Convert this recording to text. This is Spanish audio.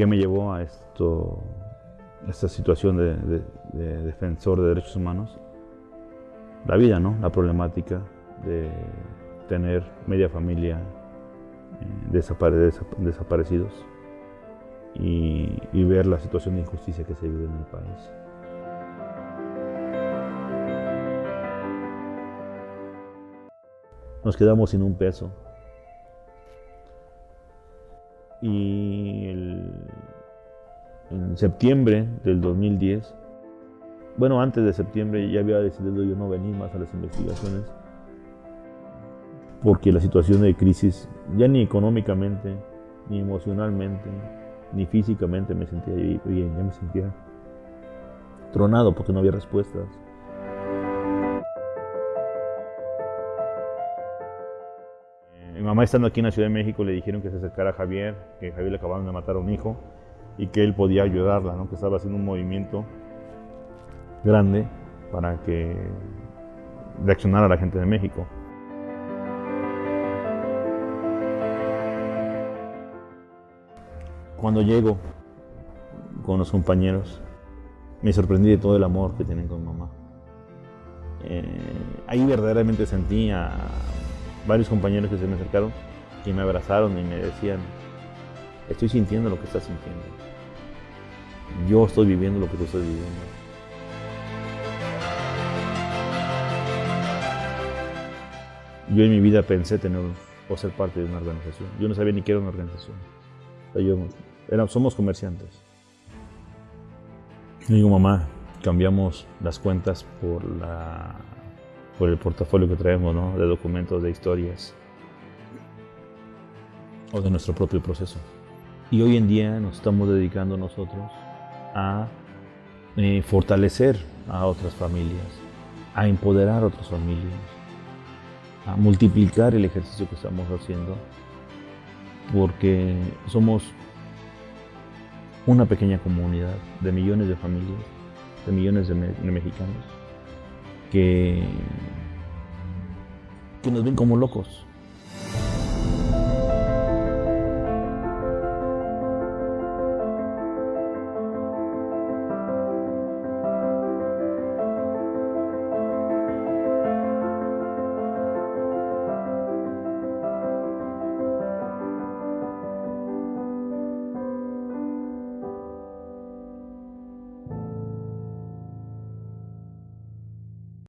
¿Qué me llevó a esto, esta situación de, defensor de derechos humanos? La vida, ¿no? La problemática de tener media familia eh, desaparecidos y, y ver la situación de injusticia que se vive en el país. Nos quedamos sin un peso. Y en septiembre del 2010, bueno, antes de septiembre ya había decidido yo no venir más a las investigaciones porque la situación de crisis, ya ni económicamente, ni emocionalmente, ni físicamente me sentía bien, ya me sentía tronado porque no había respuestas. Mi mamá estando aquí en la Ciudad de México le dijeron que se acercara a Javier, que Javier le acababan de matar a un hijo y que él podía ayudarla, ¿no? que estaba haciendo un movimiento grande para que reaccionara a la gente de México. Cuando llego con los compañeros, me sorprendí de todo el amor que tienen con mamá. Eh, ahí verdaderamente sentía varios compañeros que se me acercaron y me abrazaron y me decían, estoy sintiendo lo que estás sintiendo. Yo estoy viviendo lo que tú estás viviendo. Yo en mi vida pensé tener o ser parte de una organización. Yo no sabía ni qué era una organización. yo, somos comerciantes. digo, mamá, cambiamos las cuentas por la por el portafolio que traemos, ¿no? de documentos, de historias o de nuestro propio proceso. Y hoy en día nos estamos dedicando nosotros a eh, fortalecer a otras familias, a empoderar a otras familias, a multiplicar el ejercicio que estamos haciendo, porque somos una pequeña comunidad de millones de familias, de millones de mexicanos que, que nos ven como locos.